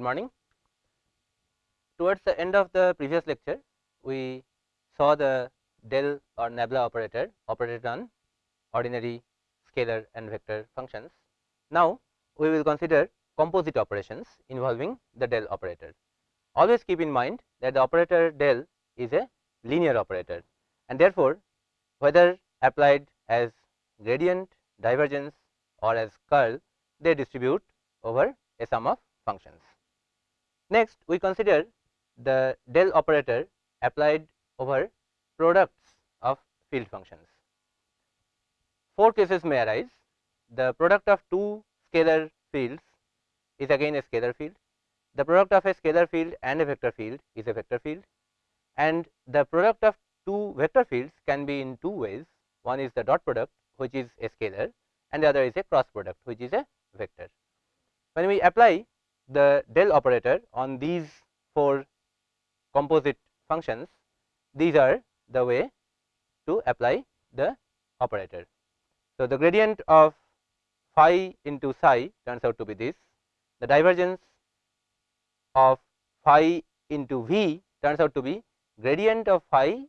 Good morning. Towards the end of the previous lecture, we saw the del or nabla operator operated on ordinary scalar and vector functions. Now, we will consider composite operations involving the del operator. Always keep in mind that the operator del is a linear operator and therefore, whether applied as gradient, divergence or as curl, they distribute over a sum of functions. Next, we consider the del operator applied over products of field functions. Four cases may arise. The product of two scalar fields is again a scalar field. The product of a scalar field and a vector field is a vector field and the product of two vector fields can be in two ways. One is the dot product which is a scalar and the other is a cross product which is a vector. When we apply the del operator on these four composite functions, these are the way to apply the operator. So, the gradient of phi into psi turns out to be this, the divergence of phi into v turns out to be gradient of phi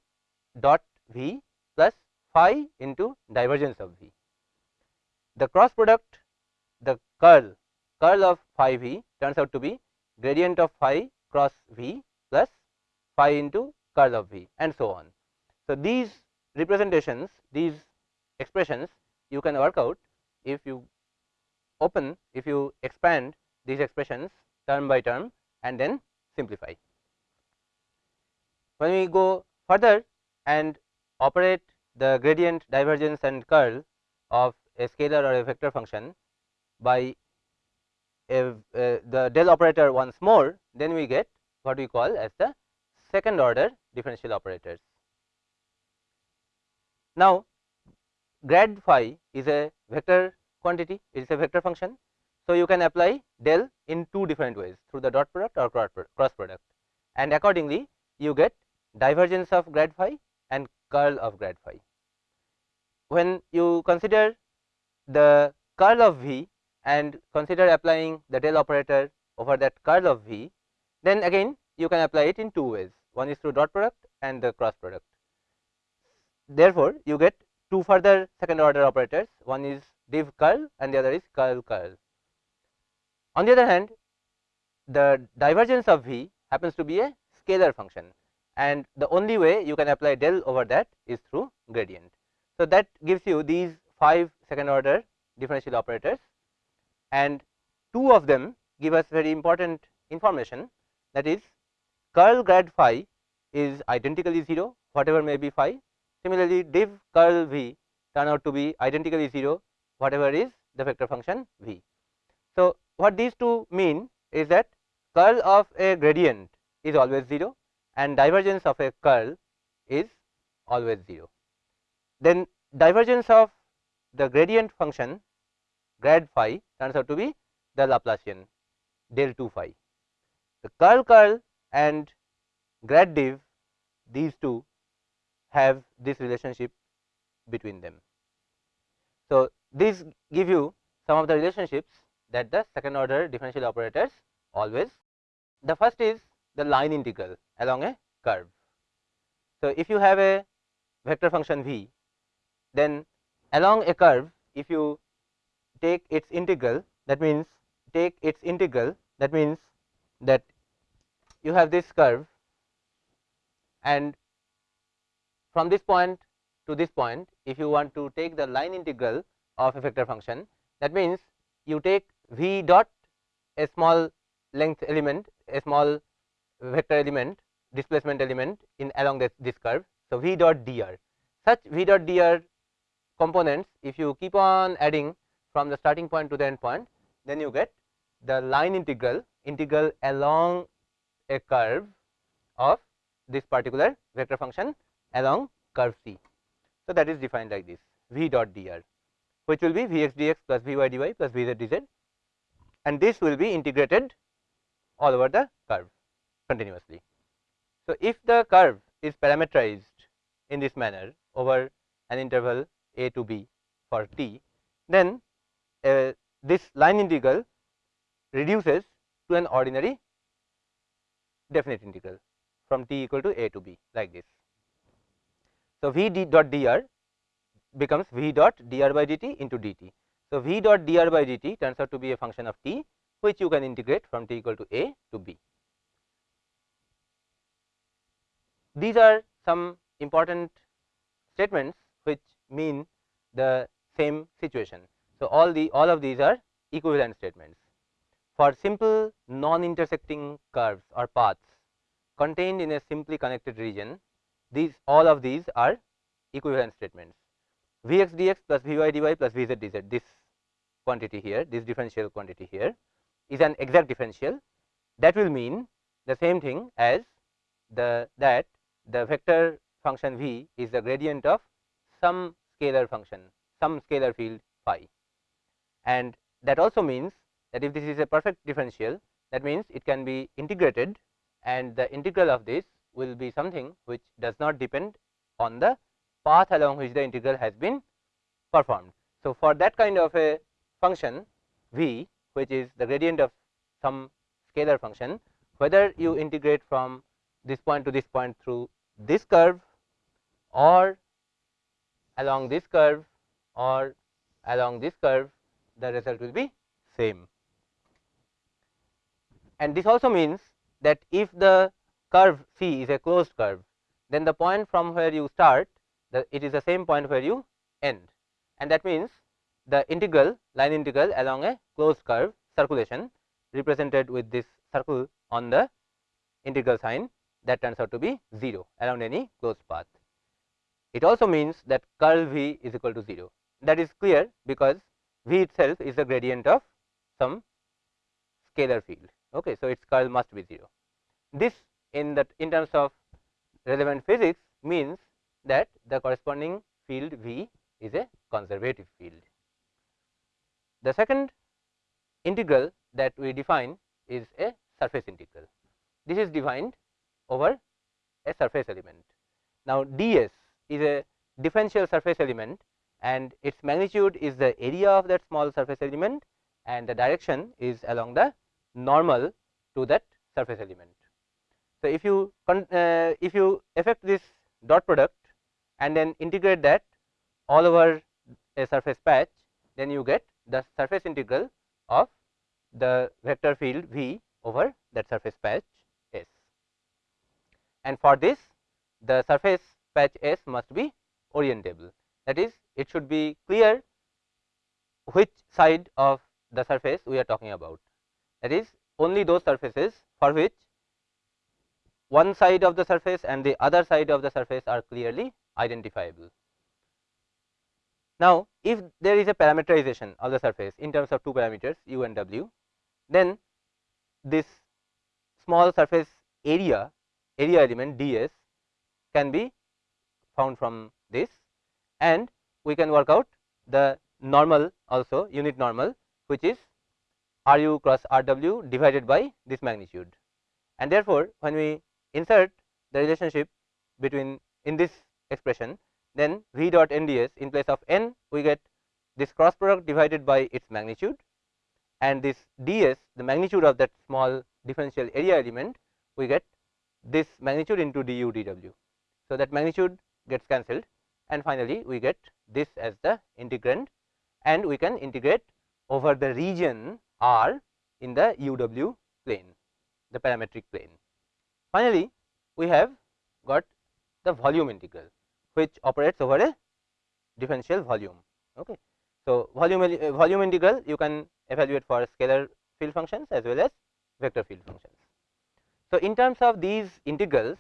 dot v plus phi into divergence of v. The cross product the curl curl of phi v turns out to be gradient of phi cross v plus phi into curl of v and so on. So, these representations these expressions you can work out if you open if you expand these expressions term by term and then simplify. When we go further and operate the gradient divergence and curl of a scalar or a vector function by if uh, the del operator once more, then we get what we call as the second order differential operators. Now, grad phi is a vector quantity, it is a vector function. So, you can apply del in two different ways through the dot product or cross product and accordingly you get divergence of grad phi and curl of grad phi. When you consider the curl of V and consider applying the del operator over that curl of V, then again you can apply it in two ways one is through dot product and the cross product. Therefore, you get two further second order operators one is div curl and the other is curl curl. On the other hand the divergence of V happens to be a scalar function and the only way you can apply del over that is through gradient. So, that gives you these 5 second order differential operators and two of them give us very important information that is curl grad phi is identically 0 whatever may be phi. Similarly, div curl v turn out to be identically 0 whatever is the vector function v. So, what these two mean is that curl of a gradient is always 0 and divergence of a curl is always 0. Then divergence of the gradient function grad phi turns out to be the Laplacian del 2 phi. The curl curl and grad div these two have this relationship between them. So, these give you some of the relationships that the second order differential operators always. The first is the line integral along a curve. So, if you have a vector function v, then along a curve if you take its integral that means take its integral that means that you have this curve and from this point to this point if you want to take the line integral of a vector function that means you take v dot a small length element a small vector element displacement element in along this, this curve. So, v dot dr such v dot dr components if you keep on adding from the starting point to the end point then you get the line integral integral along a curve of this particular vector function along curve C. So, that is defined like this v dot dr which will be v x dx plus v y dy plus v z dz and this will be integrated all over the curve continuously. So, if the curve is parameterized in this manner over an interval a to b for t then uh, this line integral reduces to an ordinary definite integral from t equal to a to b like this. So, v d dot dr becomes v dot dr by dt into dt. So, v dot dr by dt turns out to be a function of t which you can integrate from t equal to a to b. These are some important statements which mean the same situation. So, all the all of these are equivalent statements. For simple non intersecting curves or paths contained in a simply connected region, these all of these are equivalent statements. Vx dx plus Vy dy plus Vz dz this quantity here, this differential quantity here is an exact differential that will mean the same thing as the that the vector function v is the gradient of some scalar function some scalar field phi and that also means that if this is a perfect differential that means it can be integrated and the integral of this will be something which does not depend on the path along which the integral has been performed. So, for that kind of a function v which is the gradient of some scalar function whether you integrate from this point to this point through this curve or along this curve or along this curve the result will be same. And this also means that if the curve C is a closed curve then the point from where you start the it is the same point where you end and that means the integral line integral along a closed curve circulation represented with this circle on the integral sign that turns out to be 0 around any closed path. It also means that curl V is equal to 0 that is clear because V itself is the gradient of some scalar field. Okay. So, its curl must be 0. This in that in terms of relevant physics means that the corresponding field V is a conservative field. The second integral that we define is a surface integral. This is defined over a surface element. Now, ds is a differential surface element and its magnitude is the area of that small surface element and the direction is along the normal to that surface element. So, if you uh, if you effect this dot product and then integrate that all over a surface patch then you get the surface integral of the vector field V over that surface patch S. And for this the surface patch S must be orientable that is it should be clear which side of the surface we are talking about that is only those surfaces for which one side of the surface and the other side of the surface are clearly identifiable. Now, if there is a parameterization of the surface in terms of two parameters u and w, then this small surface area area element ds can be found from this and we can work out the normal also unit normal which is r u cross r w divided by this magnitude. And therefore, when we insert the relationship between in this expression then v dot n ds in place of n we get this cross product divided by its magnitude and this ds the magnitude of that small differential area element we get this magnitude into du dw. So, that magnitude gets cancelled and finally, we get this as the integrand and we can integrate over the region R in the uw plane the parametric plane. Finally, we have got the volume integral which operates over a differential volume. Okay. So, volume uh, volume integral you can evaluate for scalar field functions as well as vector field functions. So, in terms of these integrals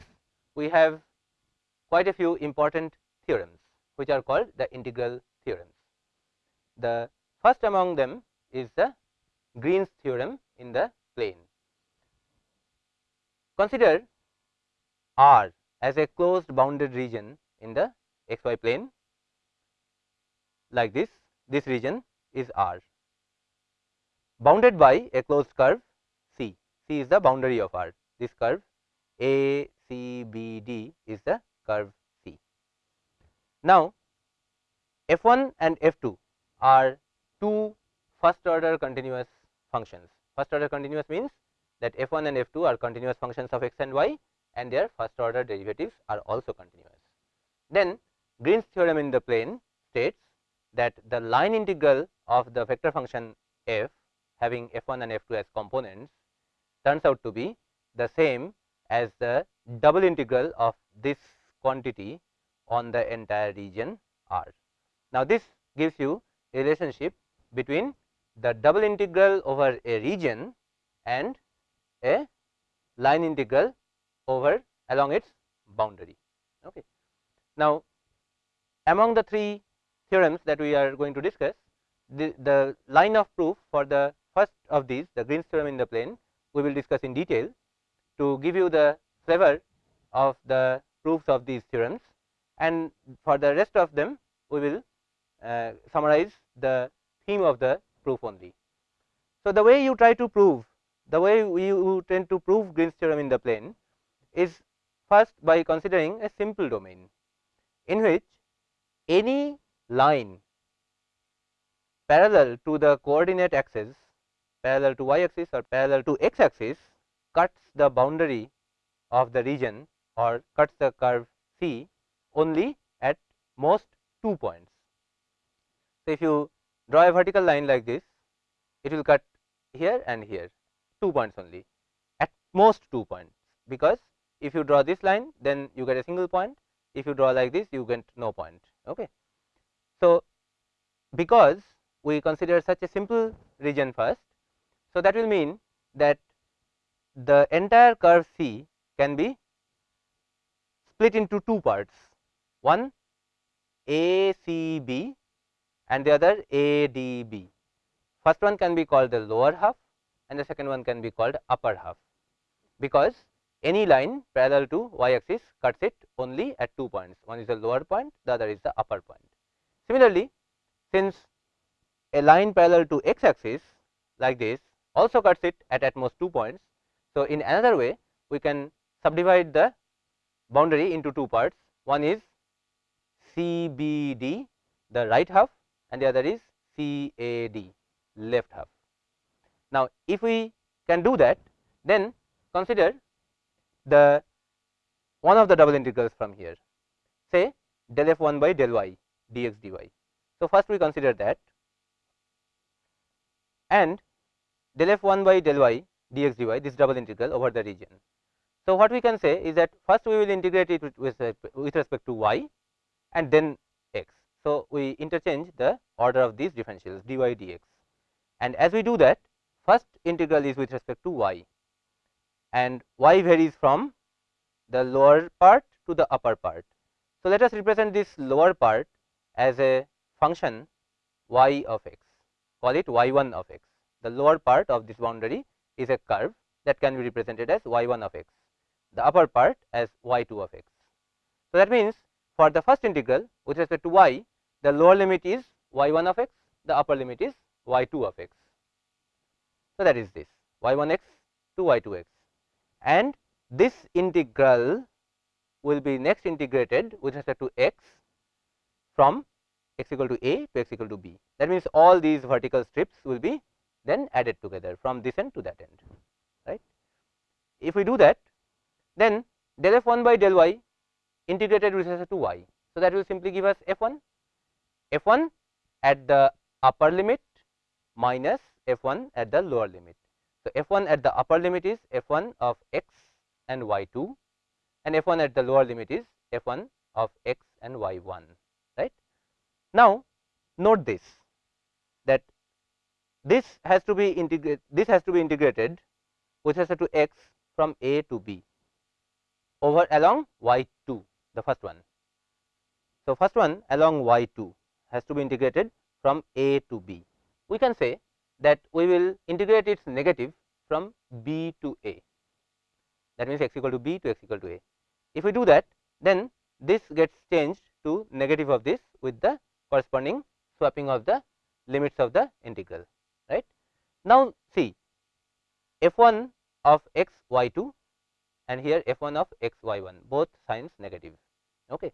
we have quite a few important theorems which are called the integral theorems. The first among them is the Green's theorem in the plane. Consider R as a closed bounded region in the xy plane like this, this region is R bounded by a closed curve C, C is the boundary of R, this curve A C B D is the curve. Now, f 1 and f 2 are two first order continuous functions. First order continuous means that f 1 and f 2 are continuous functions of x and y and their first order derivatives are also continuous. Then Green's theorem in the plane states that the line integral of the vector function f having f 1 and f 2 as components turns out to be the same as the double integral of this quantity on the entire region R. Now, this gives you a relationship between the double integral over a region and a line integral over along its boundary. Okay. Now, among the three theorems that we are going to discuss, the, the line of proof for the first of these the Green's theorem in the plane we will discuss in detail to give you the flavor of the proofs of these theorems and for the rest of them we will uh, summarize the theme of the proof only. So, the way you try to prove the way you tend to prove Green's theorem in the plane is first by considering a simple domain in which any line parallel to the coordinate axis parallel to y axis or parallel to x axis cuts the boundary of the region or cuts the curve C only at most 2 points. So, if you draw a vertical line like this, it will cut here and here 2 points only at most 2 points, because if you draw this line then you get a single point, if you draw like this you get no point. Okay. So, because we consider such a simple region first, so that will mean that the entire curve C can be split into two parts, one A C B and the other A D B. First one can be called the lower half and the second one can be called upper half, because any line parallel to y axis cuts it only at two points, one is the lower point, the other is the upper point. Similarly, since a line parallel to x axis like this also cuts it at at most two points. So, in another way we can subdivide the boundary into two parts one is CBD the right half and the other is CAD left half. Now, if we can do that then consider the one of the double integrals from here say del f 1 by del y dx dy. So, first we consider that and del f 1 by del y dx dy this double integral over the region. So, what we can say is that first we will integrate it with, with, with respect to y and then x. So, we interchange the order of these differentials dy dx and as we do that first integral is with respect to y and y varies from the lower part to the upper part. So, let us represent this lower part as a function y of x call it y 1 of x the lower part of this boundary is a curve that can be represented as y 1 of x, the upper part as y 2 of x. So, that means, for the first integral with respect to y, the lower limit is y 1 of x, the upper limit is y 2 of x. So, that is this y 1 x to y 2 x and this integral will be next integrated with respect to x from x equal to a to x equal to b. That means, all these vertical strips will be then added together from this end to that end right. If we do that then del f 1 by del y integrated with respect to y. So, that will simply give us f 1 f 1 at the upper limit minus f 1 at the lower limit. So, f 1 at the upper limit is f 1 of x and y 2 and f 1 at the lower limit is f 1 of x and y 1 right. Now, note this that this has to be integrated this has to be integrated with respect to x from a to b over along y 2 the first one. So, first one along y 2 has to be integrated from a to b. We can say that we will integrate its negative from b to a that means x equal to b to x equal to a. If we do that then this gets changed to negative of this with the corresponding swapping of the limits of the integral right. Now, see f 1 of x y 2 and here f 1 of x y 1 both signs negative. Okay.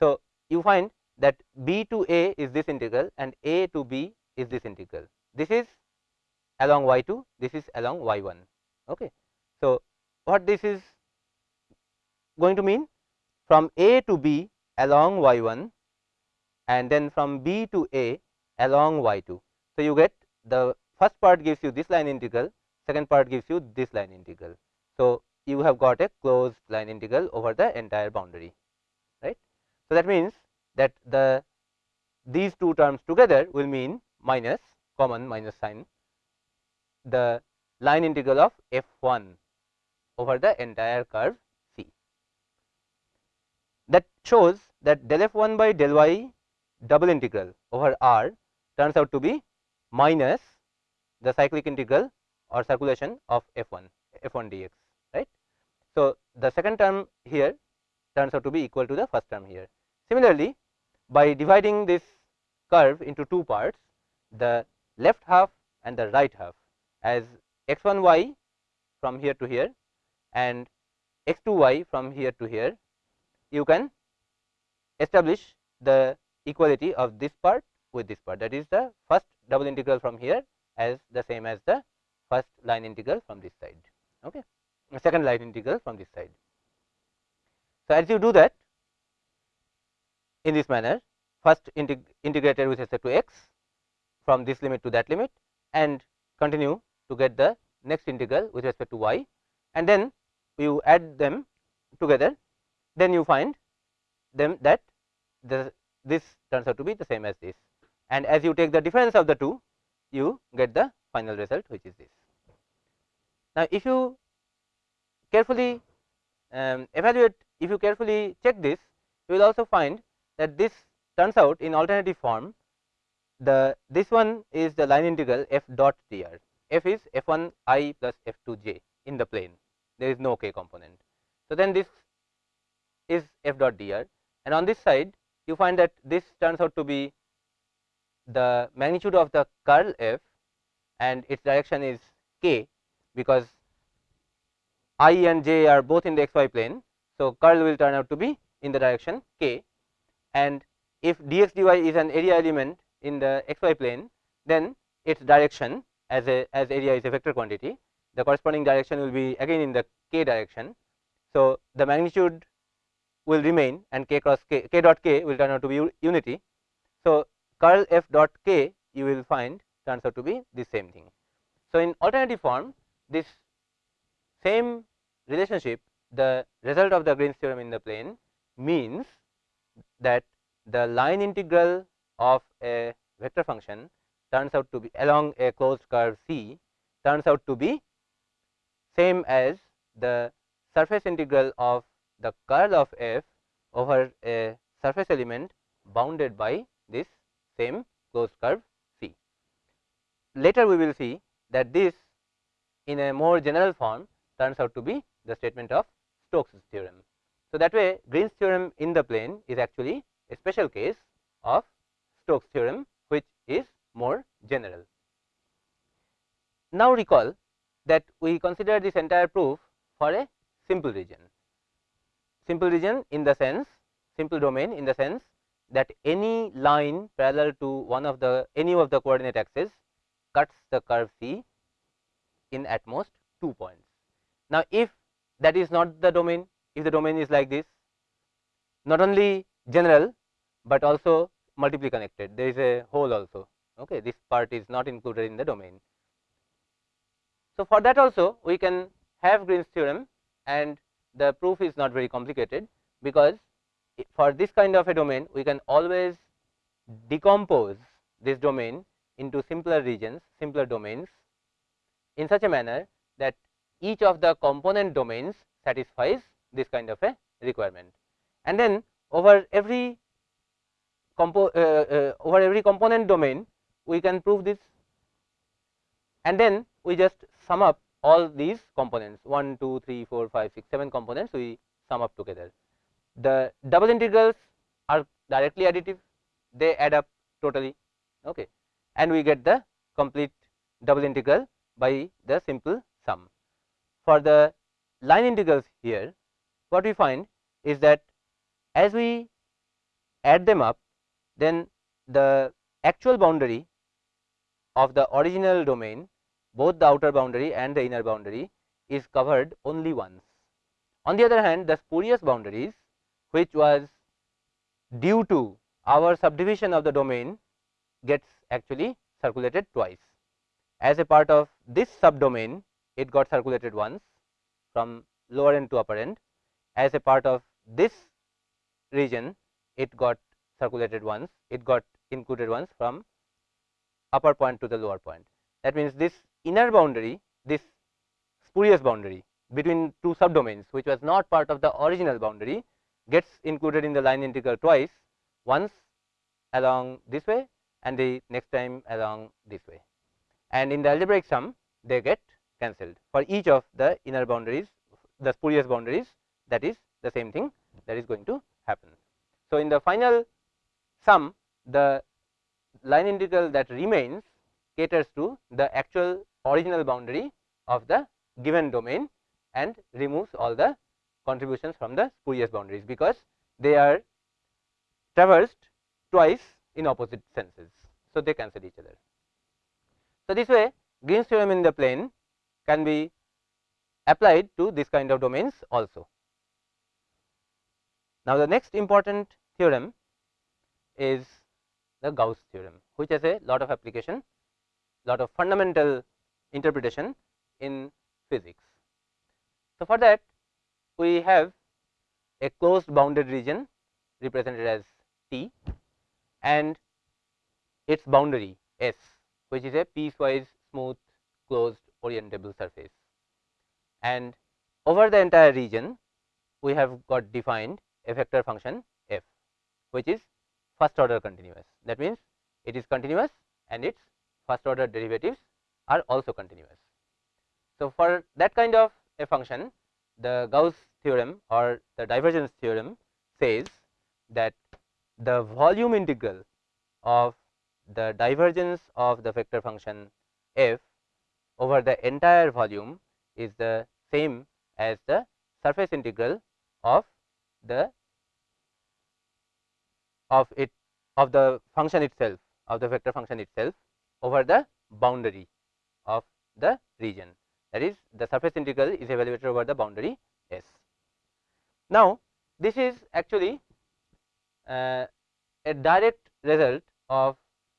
So, you find that b to a is this integral and a to b is this integral. This is along y 2, this is along y 1. Okay. So, what this is going to mean from a to b along y 1 and then from b to a along y 2. So, you get the first part gives you this line integral, second part gives you this line integral. So, you have got a closed line integral over the entire boundary right. So, that means that the these two terms together will mean minus common minus sign the line integral of f 1 over the entire curve C. That shows that del f 1 by del y double integral over R turns out to be minus the cyclic integral or circulation of f 1 f 1 dx right. So, the second term here turns out to be equal to the first term here. Similarly, by dividing this curve into two parts the left half and the right half as x 1 y from here to here and x 2 y from here to here you can establish the equality of this part with this part. That is the first double integral from here as the same as the first line integral from this side. Okay second line integral from this side so as you do that in this manner first integ integrated with respect to x from this limit to that limit and continue to get the next integral with respect to y and then you add them together then you find them that the this turns out to be the same as this and as you take the difference of the two you get the final result which is this. Now, if you carefully um, evaluate if you carefully check this you will also find that this turns out in alternative form the this one is the line integral f dot dr f is f 1 i plus f 2 j in the plane. There is no k component. So, then this is f dot dr. And on this side you find that this turns out to be the magnitude of the curl f and its direction is k because i and j are both in the xy plane. So, curl will turn out to be in the direction k and if dx dy is an area element in the xy plane then its direction as a as area is a vector quantity the corresponding direction will be again in the k direction. So, the magnitude will remain and k cross k, k dot k will turn out to be unity. So, curl f dot k you will find turns out to be the same thing. So, in alternative form this same relationship the result of the Green's theorem in the plane means that the line integral of a vector function turns out to be along a closed curve C turns out to be same as the surface integral of the curl of f over a surface element bounded by this same closed curve C. Later we will see that this in a more general form turns out to be the statement of Stokes theorem. So, that way Green's theorem in the plane is actually a special case of Stokes theorem which is more general. Now, recall that we consider this entire proof for a simple region simple region in the sense simple domain in the sense that any line parallel to one of the any of the coordinate axes cuts the curve C in at most 2 points. Now, if that is not the domain if the domain is like this not only general, but also multiply connected there is a hole also okay this part is not included in the domain. So, for that also we can have Green's theorem and the proof is not very complicated because for this kind of a domain we can always decompose this domain into simpler regions simpler domains in such a manner that each of the component domains satisfies this kind of a requirement. And then over every compo uh, uh, over every component domain we can prove this. And then we just sum up all these components. 1 2 3 4 5 6 7 components we sum up together. The double integrals are directly additive. They add up totally. Okay. And we get the complete double integral by the simple sum for the line integrals here what we find is that as we add them up then the actual boundary of the original domain both the outer boundary and the inner boundary is covered only once. On the other hand, the spurious boundaries which was due to our subdivision of the domain gets actually circulated twice. As a part of this subdomain, it got circulated once from lower end to upper end. As a part of this region, it got circulated once, it got included once from upper point to the lower point. That means, this inner boundary, this spurious boundary between two subdomains, which was not part of the original boundary, gets included in the line integral twice, once along this way and the next time along this way. And in the algebraic sum, they get cancelled for each of the inner boundaries, the spurious boundaries that is the same thing that is going to happen. So, in the final sum, the line integral that remains caters to the actual original boundary of the given domain and removes all the contributions from the spurious boundaries, because they are traversed twice in opposite senses. So, they cancel each other. So, this way Green's theorem in the plane can be applied to this kind of domains also. Now, the next important theorem is the Gauss theorem, which has a lot of application, lot of fundamental interpretation in physics. So, for that we have a closed bounded region represented as T and its boundary S, which is a piecewise smooth closed orientable surface. And over the entire region, we have got defined a vector function f, which is first order continuous. That means, it is continuous and its first order derivatives are also continuous. So, for that kind of a function the Gauss theorem or the divergence theorem says that the volume integral of the divergence of the vector function f over the entire volume is the same as the surface integral of the of it of the function itself of the vector function itself over the boundary of the region that is the surface integral is evaluated over the boundary S. Now, this is actually uh, a direct result of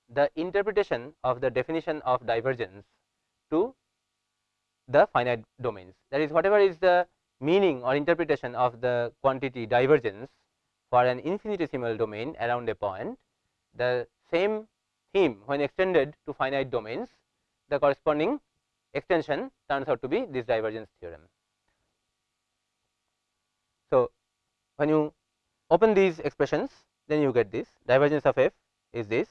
the interpretation of the definition of divergence to the finite domains. That is whatever is the meaning or interpretation of the quantity divergence for an infinitesimal domain around a point, the same theme when extended to finite domains, the corresponding extension turns out to be this divergence theorem. So, when you open these expressions then you get this divergence of f is this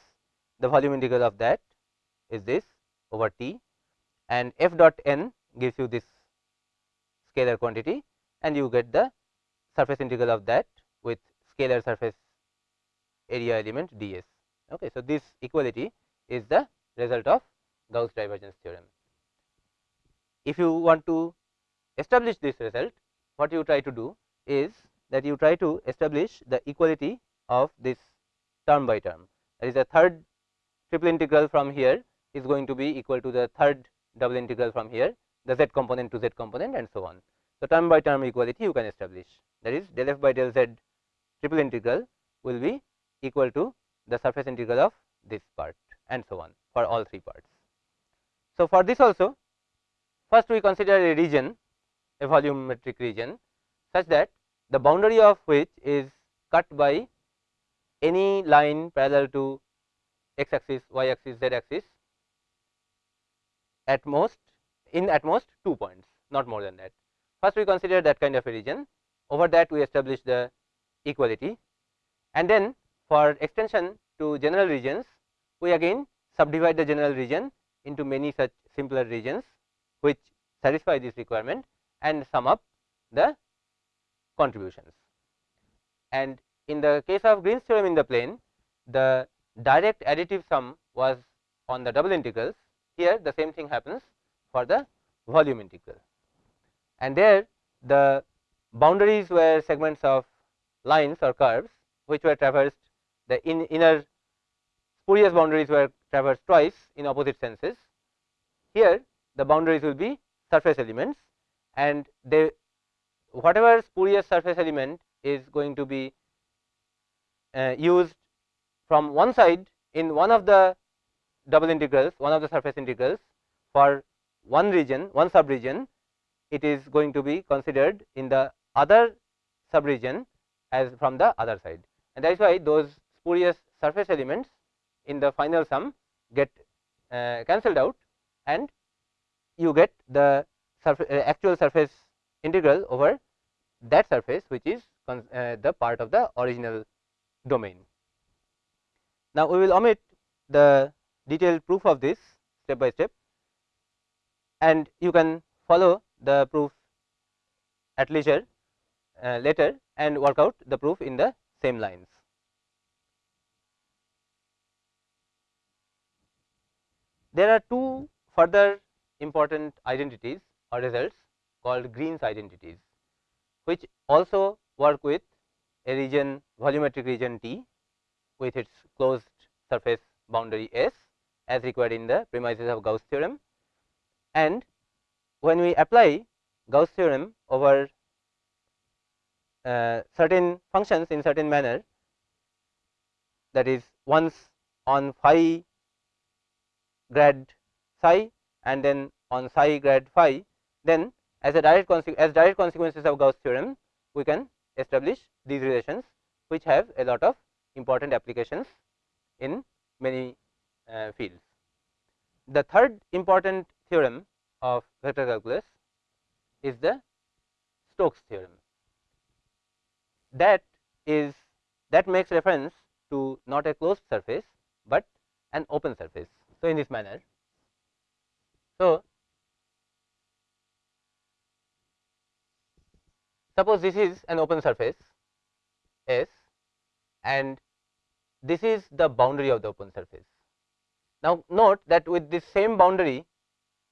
the volume integral of that is this over t and f dot n gives you this scalar quantity and you get the surface integral of that with scalar surface area element ds. Okay. So, this equality is the result of Gauss divergence theorem. If you want to establish this result, what you try to do is that you try to establish the equality of this term by term. That is the third triple integral from here is going to be equal to the third double integral from here, the z component to z component and so on. So, term by term equality you can establish that is del f by del z triple integral will be equal to the surface integral of this part and so on for all three parts. So, for this also first we consider a region a volumetric region such that the boundary of which is cut by any line parallel to x axis, y axis, z axis at most in at most 2 points not more than that. First we consider that kind of a region over that we establish the equality and then for extension to general regions we again subdivide the general region into many such simpler regions which satisfy this requirement and sum up the contributions. And in the case of Green's theorem in the plane, the direct additive sum was on the double integrals. Here the same thing happens for the volume integral. And there the boundaries were segments of lines or curves which were traversed the in inner spurious boundaries were traversed twice in opposite senses. Here the boundaries will be surface elements and they whatever spurious surface element is going to be uh, used from one side in one of the double integrals one of the surface integrals for one region one sub region it is going to be considered in the other sub region as from the other side and that is why those spurious surface elements in the final sum get uh, cancelled out and you get the surface, uh, actual surface integral over that surface which is uh, the part of the original domain. Now, we will omit the detailed proof of this step by step and you can follow the proof at leisure uh, later and work out the proof in the same lines. There are two further important identities or results called Green's identities, which also work with a region volumetric region T with its closed surface boundary S as required in the premises of Gauss theorem. And when we apply Gauss theorem over uh, certain functions in certain manner that is once on phi grad psi and then on psi grad phi, then as a direct as direct consequences of Gauss theorem, we can establish these relations which have a lot of important applications in many Uh, fields. The third important theorem of vector calculus is the Stokes theorem. That is that makes reference to not a closed surface, but an open surface. So, in this manner. So, suppose this is an open surface S and this is the boundary of the open surface. Now, note that with this same boundary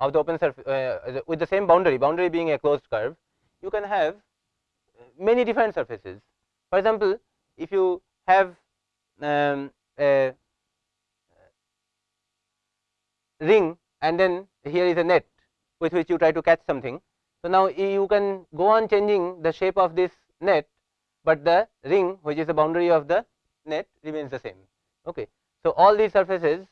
of the open surface uh, with the same boundary boundary being a closed curve you can have many different surfaces. For example, if you have um, a ring and then here is a net with which you try to catch something. So, now you can go on changing the shape of this net, but the ring which is the boundary of the net remains the same. Okay. So, all these surfaces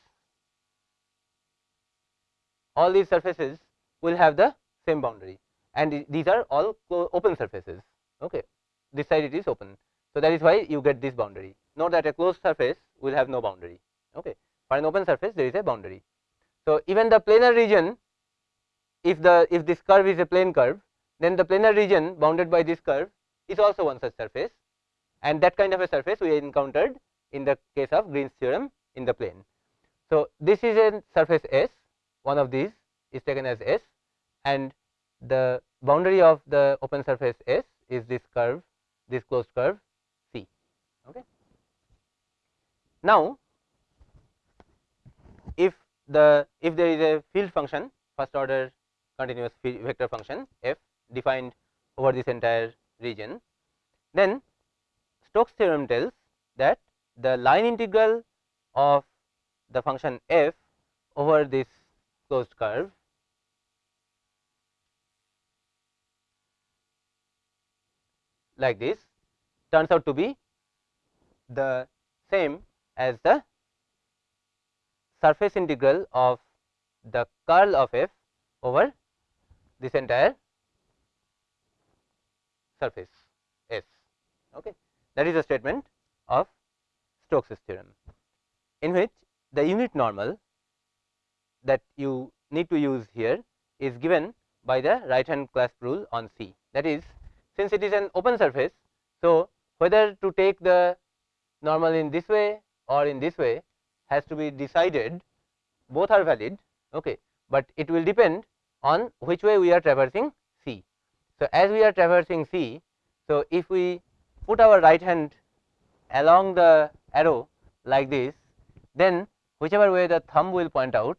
all these surfaces will have the same boundary and these are all open surfaces. Okay. This side it is open. So, that is why you get this boundary. Note that a closed surface will have no boundary. Okay. For an open surface there is a boundary. So, even the planar region if the if this curve is a plane curve then the planar region bounded by this curve is also one such surface and that kind of a surface we encountered in the case of Green's theorem in the plane. So, this is a surface S one of these is taken as S and the boundary of the open surface S is this curve this closed curve C. Okay. Now, if the if there is a field function first order continuous vector function f defined over this entire region, then Stokes theorem tells that the line integral of the function f over this closed curve like this turns out to be the same as the surface integral of the curl of f over this entire surface S. Okay. That is a statement of Stokes' theorem, in which the unit normal that you need to use here is given by the right hand clasp rule on C. That is, since it is an open surface, so whether to take the normal in this way or in this way has to be decided both are valid, okay, but it will depend on which way we are traversing C. So, as we are traversing C, so if we put our right hand along the arrow like this, then whichever way the thumb will point out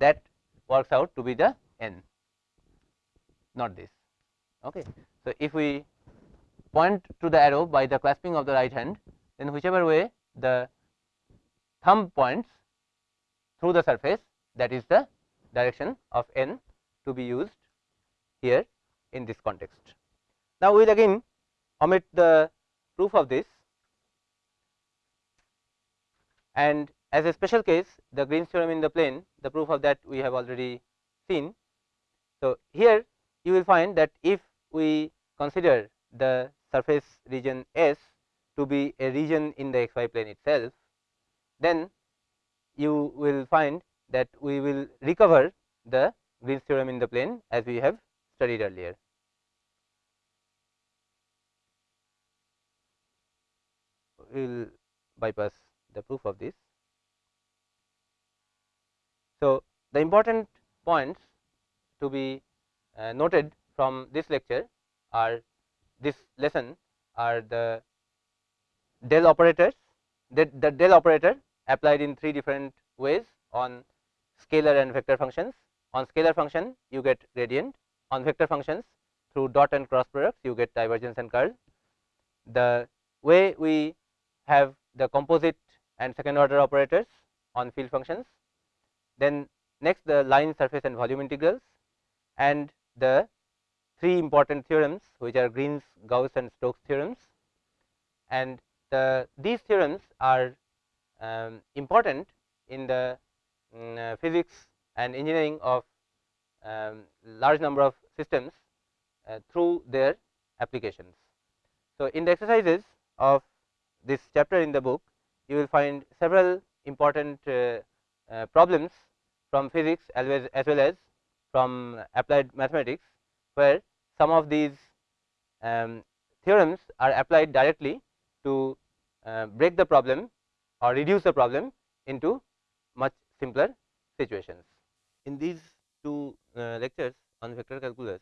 that works out to be the n, not this. Okay. So, if we point to the arrow by the clasping of the right hand, then whichever way the thumb points through the surface that is the direction of n to be used here in this context. Now, we will again omit the proof of this and as a special case the Green's theorem in the plane the proof of that we have already seen. So, here you will find that if we consider the surface region S to be a region in the xy plane itself, then you will find that we will recover the Green's theorem in the plane as we have studied earlier. We will bypass the proof of this. So, the important points to be uh, noted from this lecture are this lesson are the del operators the, the del operator applied in three different ways on scalar and vector functions. On scalar function you get gradient, on vector functions through dot and cross products you get divergence and curl. The way we have the composite and second order operators on field functions. Then next the line surface and volume integrals and the three important theorems which are Green's, Gauss and Stokes theorems and the these theorems are um, important in the um, uh, physics and engineering of um, large number of systems uh, through their applications. So, in the exercises of this chapter in the book you will find several important uh, uh problems from physics as well as, as well as from applied mathematics, where some of these um, theorems are applied directly to uh, break the problem or reduce the problem into much simpler situations. In these two uh, lectures on vector calculus,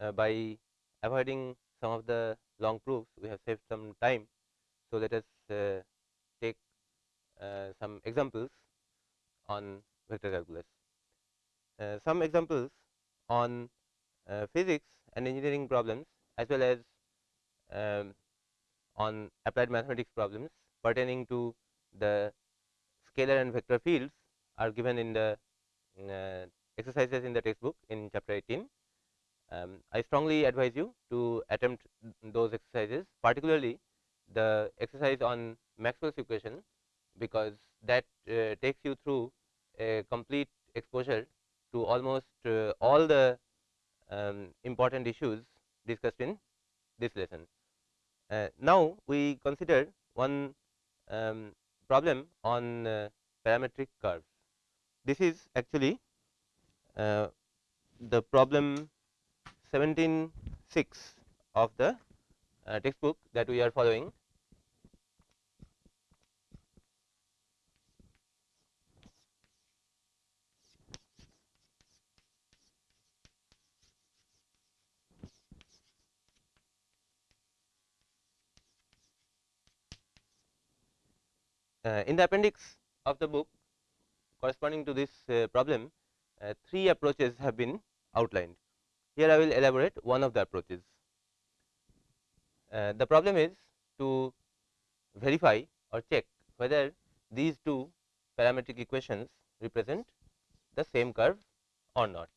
uh, by avoiding some of the long proofs, we have saved some time. So, let us uh, take uh, some examples on vector calculus. Uh, some examples on physics and engineering problems as well as um, on applied mathematics problems pertaining to the scalar and vector fields are given in the uh, exercises in the textbook in chapter 18. Um, I strongly advise you to attempt those exercises particularly the exercise on Maxwell's equation because that uh, takes you through a complete exposure to almost uh, all the um, important issues discussed in this lesson. Uh, now, we consider one um, problem on uh, parametric curves. This is actually uh, the problem 17.6 of the uh, textbook that we are following in the appendix of the book corresponding to this uh, problem, uh, three approaches have been outlined. Here I will elaborate one of the approaches. the problem is to verify or check whether these two parametric equations represent the same curve or not.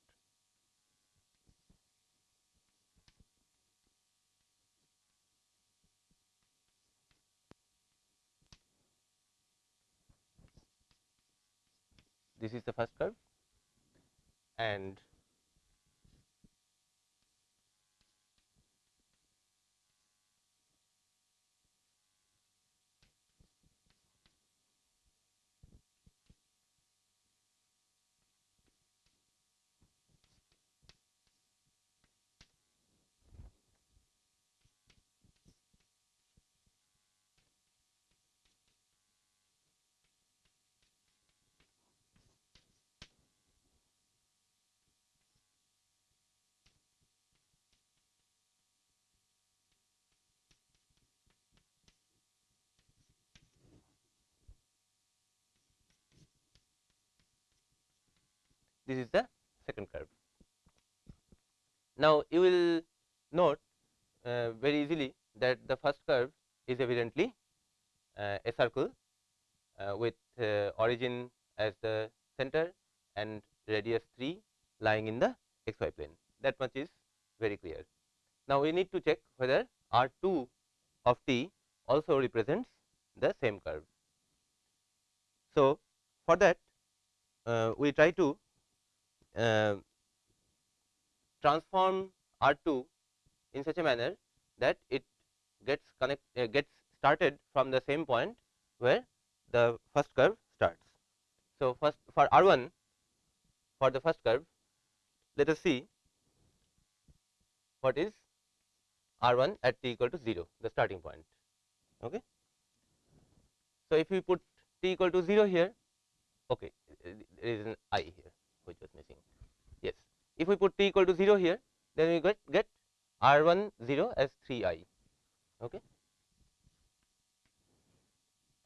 This is the first curve. And this is the second curve. Now, you will note uh, very easily that the first curve is evidently uh, a circle uh, with uh, origin as the center and radius 3 lying in the xy plane that much is very clear. Now, we need to check whether R 2 of t also represents the same curve. So, for that uh, we try to uh, transform R 2 in such a manner that it gets connect uh, gets started from the same point where the first curve starts. So, first for R 1 for the first curve let us see what is R 1 at t equal to 0 the starting point. Okay. So, if we put t equal to 0 here okay there is an i here which was missing if we put t equal to 0 here then we get get r 1 0 as 3 i okay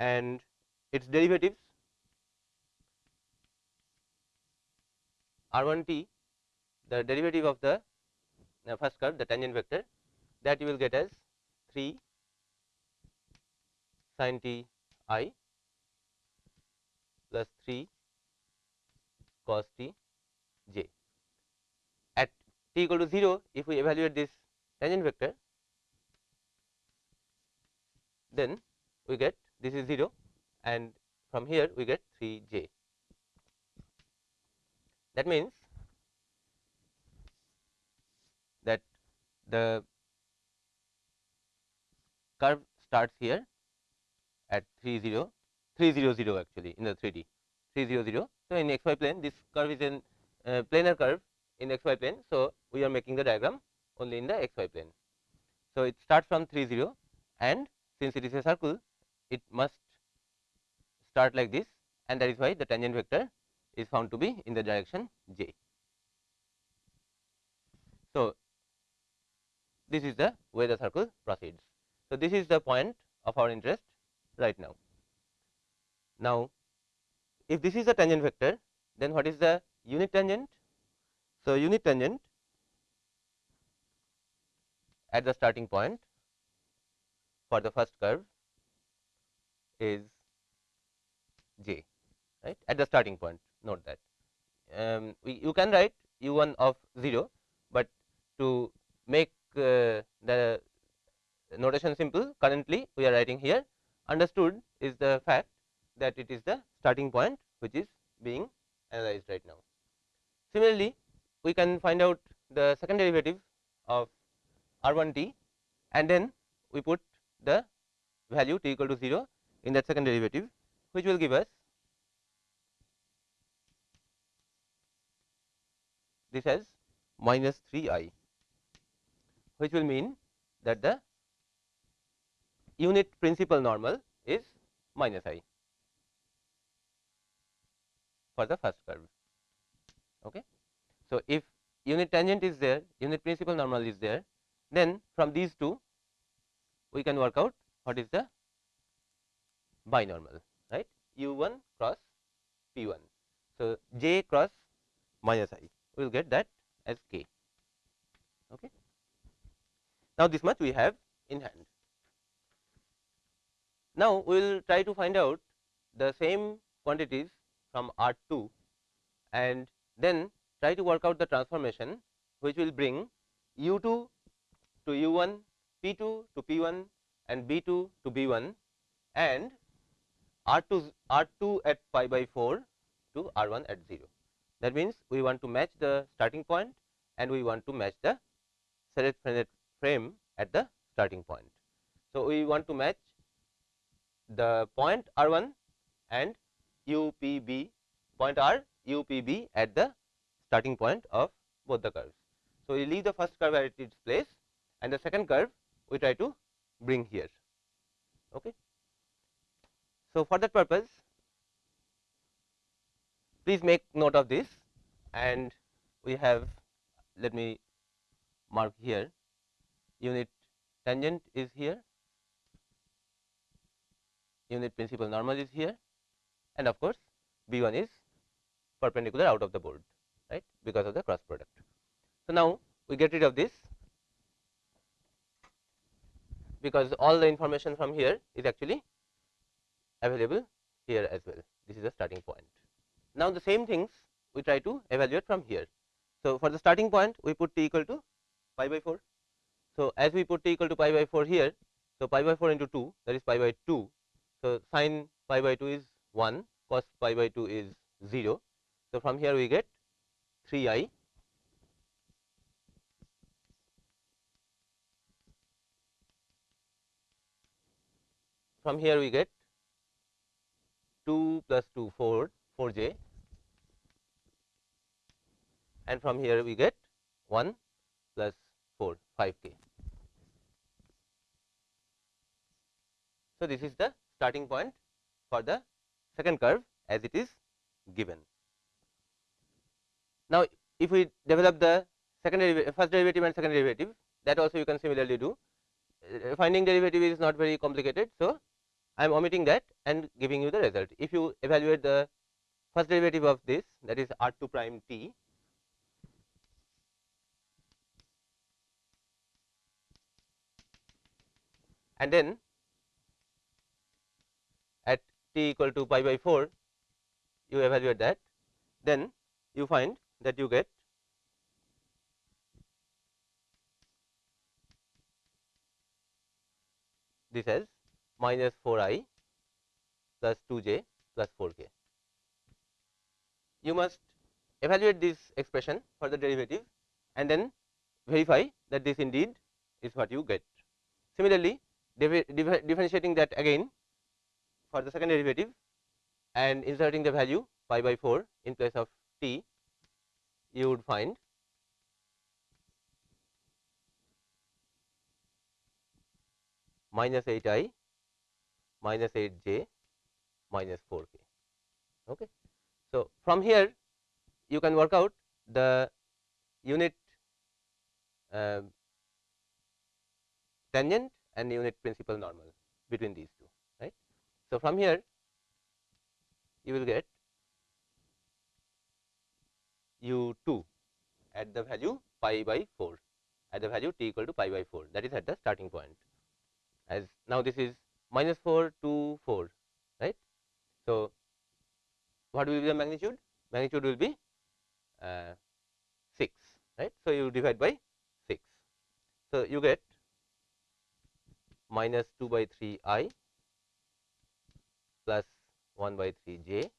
and its derivatives r 1 t the derivative of the uh, first curve the tangent vector that you will get as 3 sin t i plus 3 cos t j. T equal to 0, if we evaluate this tangent vector, then we get this is 0 and from here we get 3 j. That means that the curve starts here at 3 0 300 actually in the 3D 300. So, in xy plane this curve is a uh, planar curve in xy plane. So, we are making the diagram only in the xy plane. So, it starts from 30 and since it is a circle it must start like this and that is why the tangent vector is found to be in the direction j. So, this is the way the circle proceeds. So, this is the point of our interest right now. Now, if this is a tangent vector, then what is the unit tangent? So, unit tangent at the starting point for the first curve is j right? At the starting point note that. Um, we, you can write u 1 of 0, but to make uh, the notation simple currently we are writing here. Understood is the fact that it is the starting point which is being analyzed right now. Similarly, we can find out the second derivative of r 1 t and then we put the value t equal to 0 in that second derivative which will give us this as minus 3 i which will mean that the unit principal normal is minus i for the first curve. Okay. So, if unit tangent is there, unit principal normal is there, then from these two we can work out what is the binormal, right, u 1 cross p 1. So, j cross minus i, we will get that as k. Okay. Now, this much we have in hand. Now, we will try to find out the same quantities from R 2 and then try to work out the transformation which will bring u 2 to u 1, p 2 to p 1 and b 2 to b 1 and R 2 R 2 at pi by 4 to R 1 at 0. That means, we want to match the starting point and we want to match the Serret frame at the starting point. So, we want to match the point R 1 and UPB point R UPB at the starting point of both the curves. So, we leave the first curve at its place and the second curve we try to bring here. Okay. So, for that purpose please make note of this and we have let me mark here unit tangent is here unit principal normal is here and of course, B 1 is perpendicular out of the board right because of the cross product. So, now we get rid of this because all the information from here is actually available here as well. This is the starting point. Now, the same things we try to evaluate from here. So, for the starting point we put t equal to pi by 4. So, as we put t equal to pi by 4 here, so pi by 4 into 2 that is pi by 2. So, sin pi by 2 is 1, cos pi by 2 is 0. So, from here we get 3 i from here we get 2 plus 2 4 4 j and from here we get 1 plus 4 5 k. So, this is the starting point for the second curve as it is given. Now, if we develop the second derivative, first derivative and second derivative that also you can similarly do. Uh, finding derivative is not very complicated. So, I am omitting that and giving you the result. If you evaluate the first derivative of this that is r 2 prime t and then at t equal to pi by 4 you evaluate that then you find that you get this as minus 4 i plus 2 j plus 4 k. You must evaluate this expression for the derivative and then verify that this indeed is what you get. Similarly, differentiating that again for the second derivative and inserting the value pi by 4 in place of t, you would find minus 8 i minus 8 j minus 4 k. Okay. So, from here you can work out the unit uh, tangent and unit principal normal between these two right. So, from here you will get u 2 at the value pi by 4 at the value t equal to pi by 4 that is at the starting point as now this is minus 4 to 4 right. So, what will be the magnitude? Magnitude will be uh, 6 right. So, you divide by 6. So, you get minus 2 by 3 i plus 1 by 3 j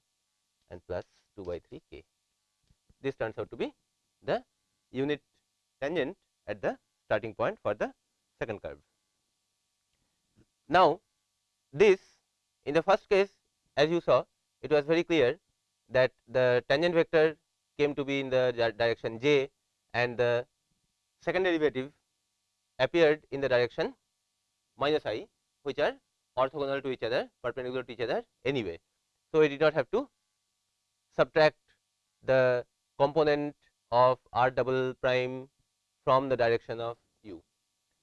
and plus 2 by 3 k. This turns out to be the unit tangent at the starting point for the second curve. Now, this in the first case as you saw it was very clear that the tangent vector came to be in the direction j and the second derivative appeared in the direction minus i which are orthogonal to each other perpendicular to each other anyway. So, we did not have to subtract the component of r double prime from the direction of u.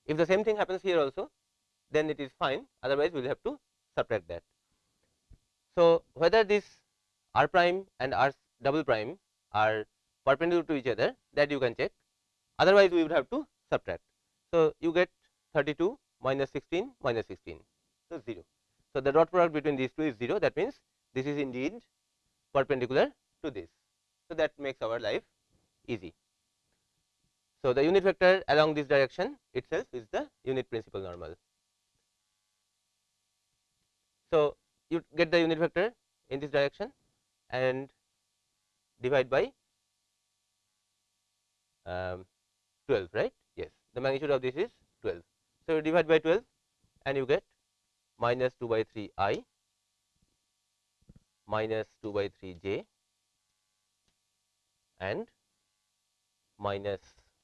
If the same thing happens here also then it is fine otherwise we will have to subtract that. So, whether this r prime and r double prime are perpendicular to each other that you can check otherwise we would have to subtract. So, you get 32 minus 16 minus 16. So, 0. So, the dot product between these two is 0 that means this is indeed perpendicular to this. So, that makes our life easy. So, the unit vector along this direction itself is the unit principal normal. So, you get the unit vector in this direction and divide by um, 12 right yes the magnitude of this is 12 so, you divide by 12 and you get minus 2 by 3 i minus 2 by 3 j and minus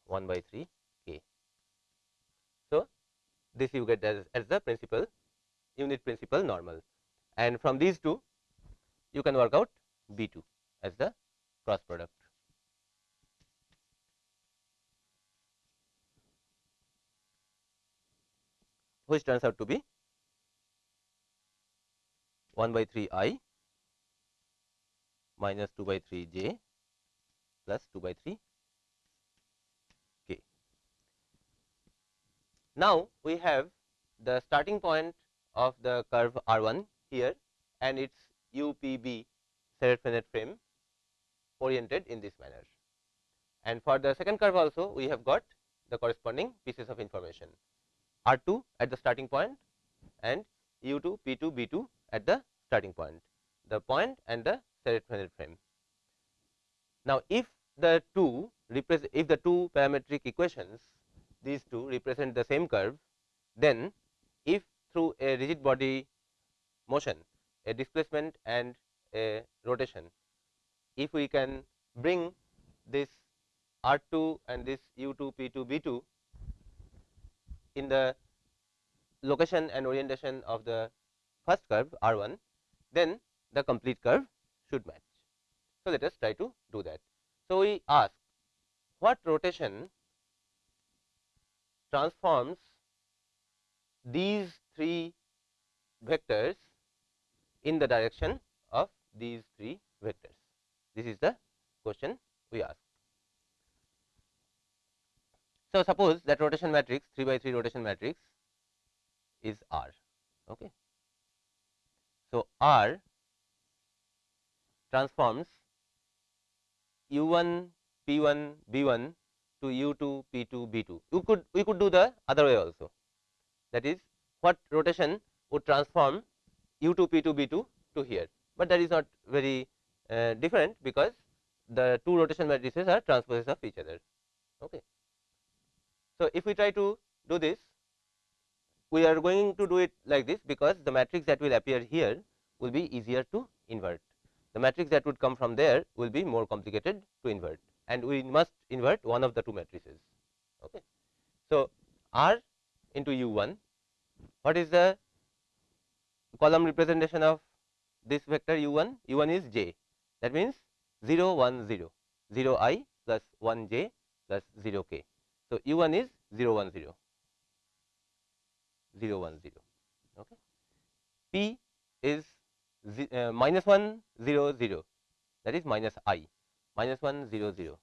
1 by 3 k. So, this you get as, as the principal unit principal normal and from these two you can work out B 2 as the cross product. which turns out to be 1 by 3 i minus 2 by 3 j plus 2 by 3 k. Now, we have the starting point of the curve R 1 here and its UPB Serret-Frenet frame oriented in this manner. And for the second curve also we have got the corresponding pieces of information R 2 at the starting point and U 2 P 2 B 2 at the starting point the point and the Serret-Frenet frame. Now, if the two represent if the two parametric equations these two represent the same curve then if through a rigid body motion a displacement and a rotation if we can bring this R 2 and this U 2 P 2 B 2 in the location and orientation of the first curve R 1 then the complete curve should match. So, let us try to do that. So, we ask what rotation transforms these three vectors in the direction of these three vectors. This is the question we ask. So, suppose that rotation matrix 3 by 3 rotation matrix is R. Okay. So, R transforms u 1 p 1 b 1 to u 2 p 2 b 2. You could we could do the other way also that is what rotation would transform u 2 p 2 b 2 to here, but that is not very uh, different because the two rotation matrices are transposes of each other. Okay. So, if we try to do this we are going to do it like this because the matrix that will appear here will be easier to invert. The matrix that would come from there will be more complicated to invert and we must invert one of the two matrices. Okay. So, R into u 1 what is the column representation of this vector u 1 u 1 is j that means 0 1 0 0 i plus 1 j plus 0 k. So, u 1 is 0 1 0 0 1 0 okay. p is uh, minus 1 0 0 that is minus i. Minus 1 0 0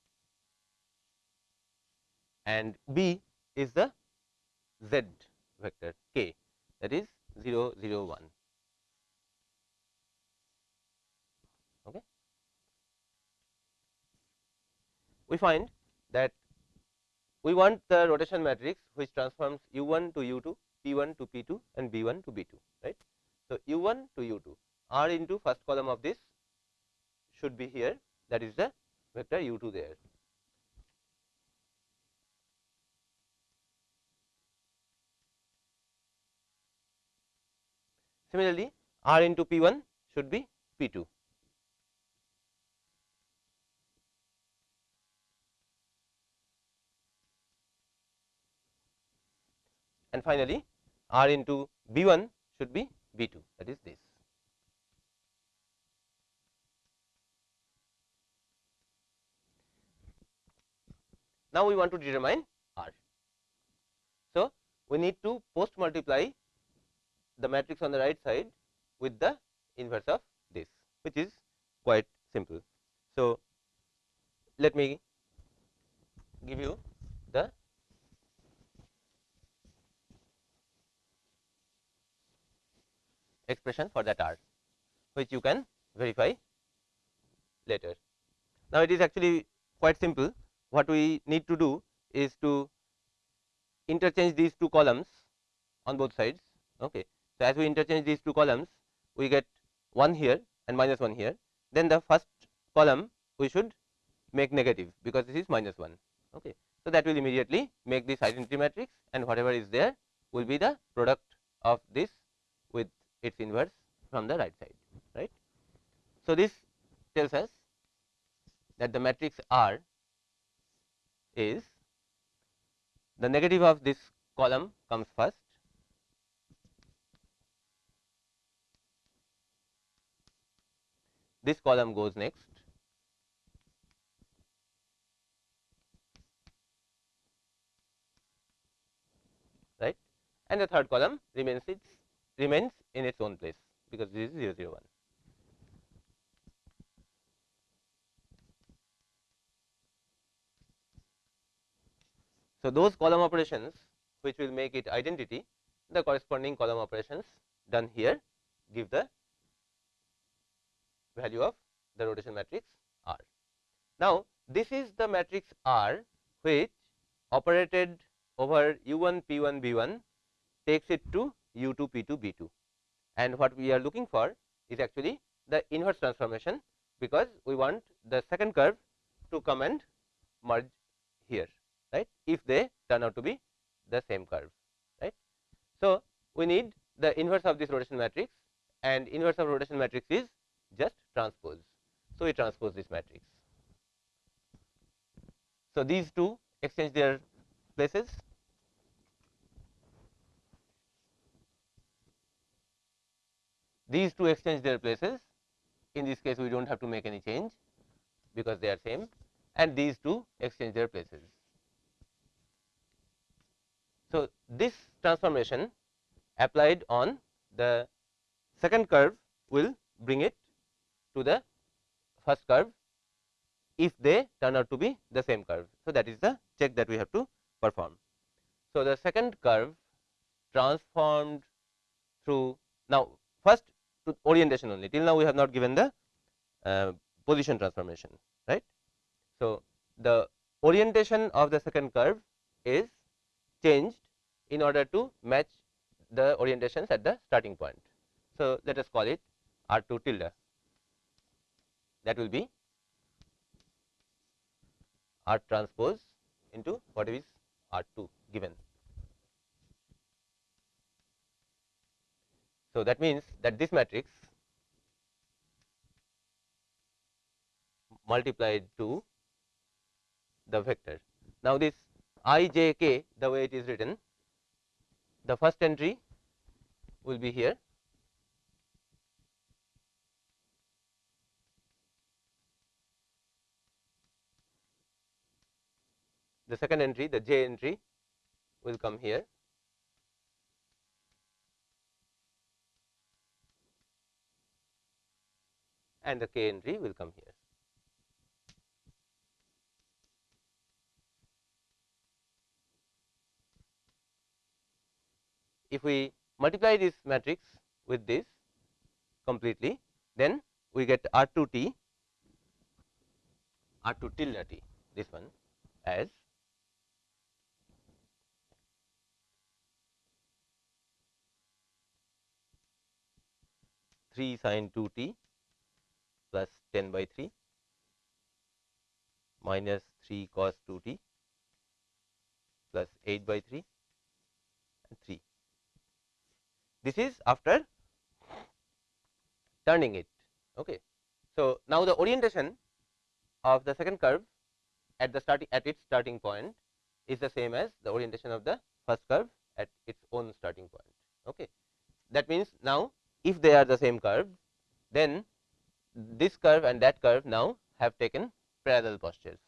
and b is the z vector k. That is 0 0 1 okay? We find that we want the rotation matrix which transforms u 1 to u 2 p 1 to p 2 and b 1 to b 2 right? So u 1 to u 2 r into first column of this should be here that is the vector u 2 there Similarly, R into P 1 should be P 2. And finally, R into B 1 should be B 2 that is this. Now, we want to determine R. So, we need to post multiply the matrix on the right side with the inverse of this which is quite simple. So, let me give you the expression for that R which you can verify later. Now, it is actually quite simple what we need to do is to interchange these two columns on both sides okay so, as we interchange these two columns we get 1 here and minus 1 here then the first column we should make negative because this is minus 1. Okay. So, that will immediately make this identity matrix and whatever is there will be the product of this with its inverse from the right side right. So, this tells us that the matrix R is the negative of this column comes first. This column goes next. Right? And the third column remains its remains in its own place because this is 0 0 1 So, those column operations which will make it identity the corresponding column operations done here give the value of the rotation matrix R. Now, this is the matrix R which operated over u 1 p 1 b 1 takes it to u 2 p 2 b 2 and what we are looking for is actually the inverse transformation because we want the second curve to come and merge here right if they turn out to be the same curve right. So, we need the inverse of this rotation matrix and inverse of rotation matrix is just transpose. So, we transpose this matrix. So, these two exchange their places these two exchange their places in this case we do not have to make any change because they are same and these two exchange their places. So, this transformation applied on the second curve will bring it to the first curve if they turn out to be the same curve. So, that is the check that we have to perform. So, the second curve transformed through now first to orientation only till now we have not given the uh, position transformation right. So, the orientation of the second curve is changed in order to match the orientations at the starting point. So, let us call it R 2 tilde that will be R transpose into what is R 2 given. So, that means that this matrix multiplied to the vector. Now, this i j k the way it is written the first entry will be here the second entry the j entry will come here and the k entry will come here. If we multiply this matrix with this completely, then we get R 2 t R 2 tilde t this one as 3 sin 2 t plus 10 by 3 minus 3 cos 2 t plus 8 by 3 and 3. This is after turning it. Okay. So, now the orientation of the second curve at the starting at its starting point is the same as the orientation of the first curve at its own starting point. Okay. That means, now if they are the same curve, then this curve and that curve now have taken parallel postures.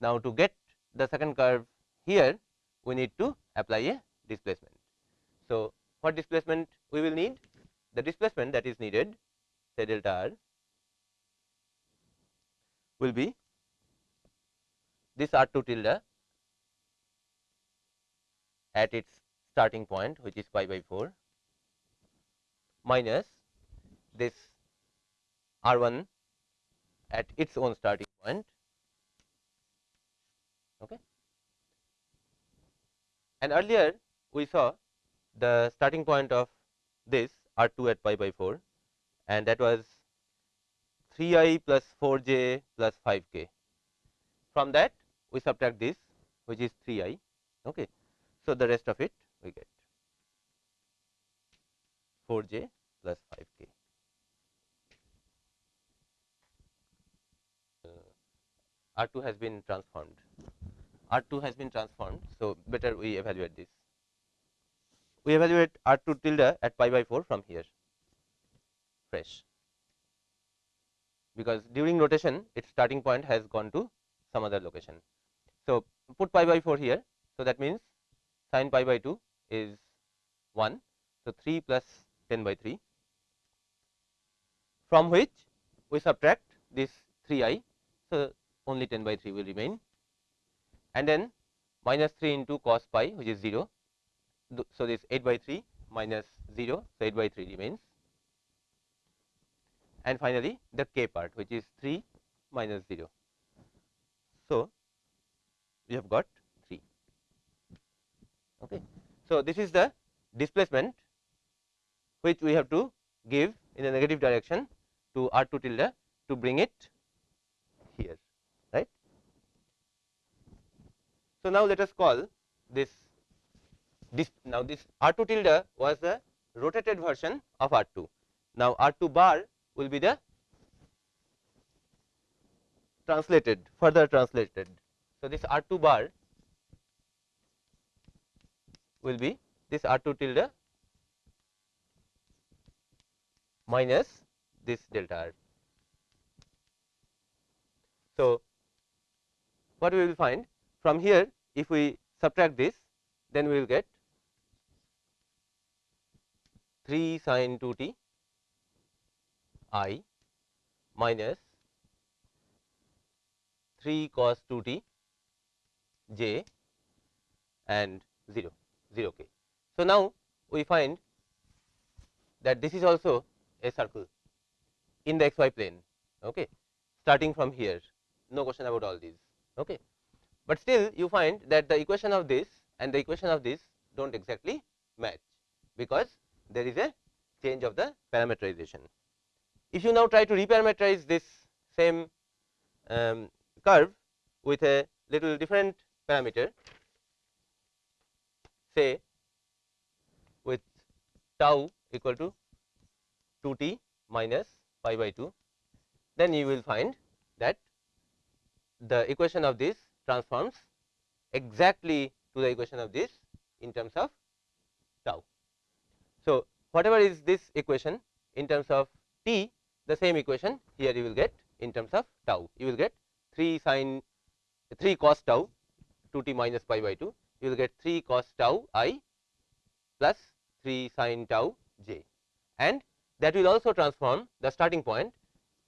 Now, to get the second curve here, we need to apply a displacement. So, what displacement we will need? The displacement that is needed say delta r will be this r 2 tilde at its starting point which is pi by 4 minus this R 1 at its own starting point. Okay. And earlier we saw the starting point of this R 2 at pi by 4 and that was 3 i plus 4 j plus 5 k. From that we subtract this which is 3 i. Okay. So, the rest of it we get 4 j plus 5 k. Uh, R 2 has been transformed. R 2 has been transformed. So, better we evaluate this. We evaluate R 2 tilde at pi by 4 from here fresh because during rotation its starting point has gone to some other location. So, put pi by 4 here. So, that means sin pi by 2 is 1. So, 3 plus 10 by 3 from which we subtract this 3 i. So, only 10 by 3 will remain and then minus 3 into cos pi which is 0. So, this 8 by 3 minus 0. So, 8 by 3 remains and finally, the k part which is 3 minus 0. So, we have got 3. Okay. So, this is the displacement which we have to give in the negative direction to r 2 tilde to bring it here right. So, now let us call this, this now this r 2 tilde was the rotated version of r 2. Now, r 2 bar will be the translated further translated. So, this r 2 bar will be this r 2 tilde minus this delta r. So, what we will find from here if we subtract this then we will get 3 sin 2 t i minus 3 cos 2 t j and 0 0 k. So, now we find that this is also a circle in the xy plane okay starting from here no question about all these okay but still you find that the equation of this and the equation of this do not exactly match because there is a change of the parameterization if you now try to reparameterize this same um, curve with a little different parameter say with tau equal to 2 t minus pi by 2 then you will find that the equation of this transforms exactly to the equation of this in terms of. So, whatever is this equation in terms of t the same equation here you will get in terms of tau. You will get 3 sin 3 cos tau 2 t minus pi by 2 you will get 3 cos tau i plus 3 sin tau j. And that will also transform the starting point.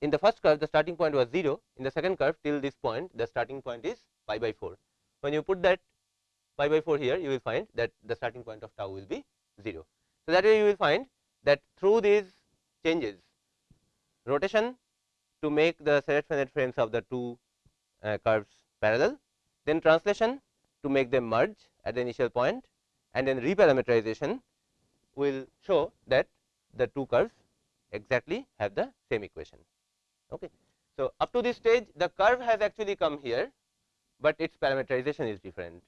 In the first curve the starting point was 0 in the second curve till this point the starting point is pi by 4 when you put that pi by 4 here you will find that the starting point of tau will be 0 so that way you will find that through these changes rotation to make the Serret frames of the two uh, curves parallel then translation to make them merge at the initial point and then reparameterization will show that the two curves exactly have the same equation. Okay. So, up to this stage the curve has actually come here, but its parameterization is different.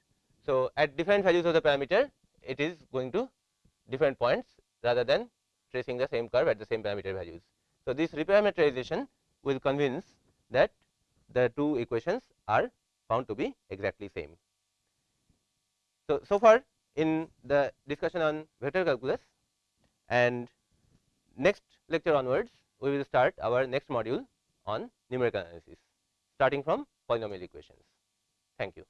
So, at different values of the parameter it is going to different points rather than tracing the same curve at the same parameter values. So, this reparameterization will convince that the two equations are found to be exactly same. So, so far in the discussion on vector calculus and next lecture onwards we will start our next module on numerical analysis starting from polynomial equations. Thank you.